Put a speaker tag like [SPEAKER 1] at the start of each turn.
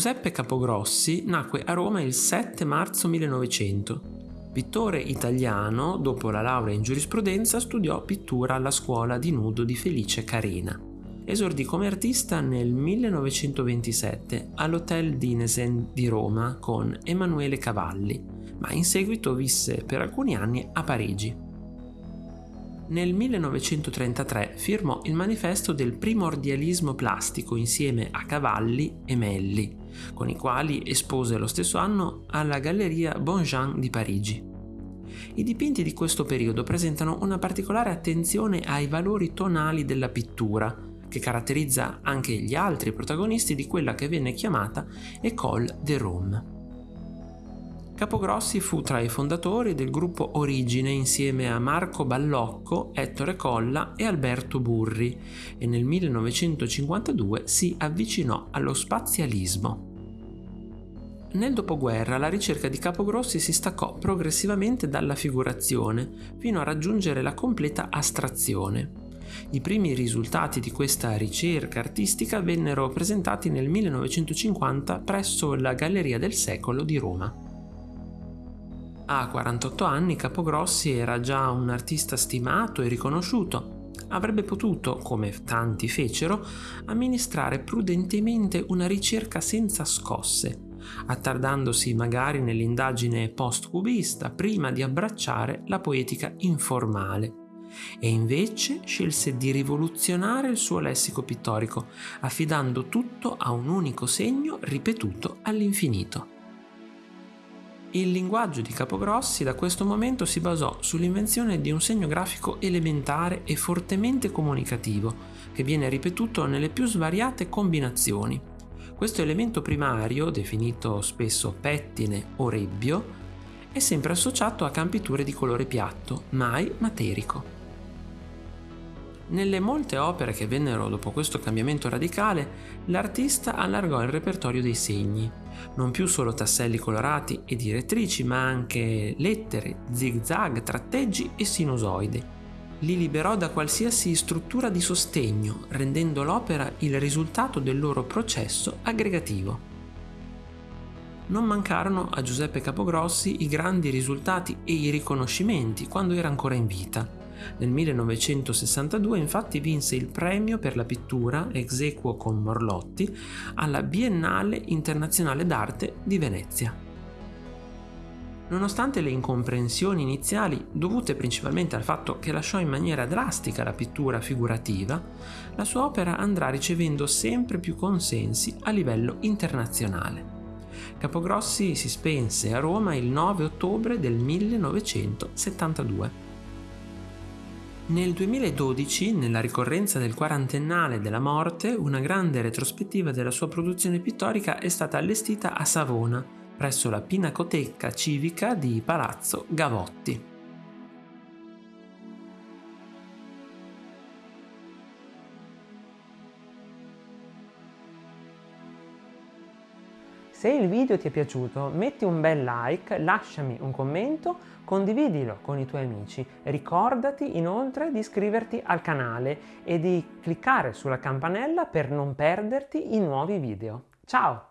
[SPEAKER 1] Giuseppe Capogrossi nacque a Roma il 7 marzo 1900. Pittore italiano, dopo la laurea in giurisprudenza studiò pittura alla scuola di nudo di Felice Carena. Esordì come artista nel 1927 all'Hotel Dinesen di Roma con Emanuele Cavalli, ma in seguito visse per alcuni anni a Parigi. Nel 1933 firmò il manifesto del primordialismo plastico insieme a Cavalli e Melli, con i quali espose lo stesso anno alla Galleria Bonjean di Parigi. I dipinti di questo periodo presentano una particolare attenzione ai valori tonali della pittura, che caratterizza anche gli altri protagonisti di quella che venne chiamata École de Rome. Capogrossi fu tra i fondatori del gruppo Origine insieme a Marco Ballocco, Ettore Colla e Alberto Burri e nel 1952 si avvicinò allo spazialismo. Nel dopoguerra la ricerca di Capogrossi si staccò progressivamente dalla figurazione fino a raggiungere la completa astrazione. I primi risultati di questa ricerca artistica vennero presentati nel 1950 presso la Galleria del Secolo di Roma. A 48 anni Capogrossi era già un artista stimato e riconosciuto. Avrebbe potuto, come tanti fecero, amministrare prudentemente una ricerca senza scosse, attardandosi magari nell'indagine post-cubista prima di abbracciare la poetica informale. E invece scelse di rivoluzionare il suo lessico pittorico, affidando tutto a un unico segno ripetuto all'infinito. Il linguaggio di Capogrossi da questo momento si basò sull'invenzione di un segno grafico elementare e fortemente comunicativo, che viene ripetuto nelle più svariate combinazioni. Questo elemento primario, definito spesso pettine o rebbio, è sempre associato a campiture di colore piatto, mai materico. Nelle molte opere che vennero dopo questo cambiamento radicale, l'artista allargò il repertorio dei segni, non più solo tasselli colorati e direttrici, ma anche lettere, zigzag, tratteggi e sinusoidi. Li liberò da qualsiasi struttura di sostegno, rendendo l'opera il risultato del loro processo aggregativo. Non mancarono a Giuseppe Capogrossi i grandi risultati e i riconoscimenti quando era ancora in vita nel 1962 infatti vinse il premio per la pittura ex equo con Morlotti alla Biennale Internazionale d'Arte di Venezia. Nonostante le incomprensioni iniziali, dovute principalmente al fatto che lasciò in maniera drastica la pittura figurativa, la sua opera andrà ricevendo sempre più consensi a livello internazionale. Capogrossi si spense a Roma il 9 ottobre del 1972. Nel 2012, nella ricorrenza del quarantennale della morte, una grande retrospettiva della sua produzione pittorica è stata allestita a Savona, presso la Pinacoteca Civica di Palazzo Gavotti.
[SPEAKER 2] Se il video ti è piaciuto metti un bel like, lasciami un commento, condividilo con i tuoi amici. Ricordati inoltre di iscriverti al canale e di cliccare sulla campanella per non perderti i nuovi video. Ciao!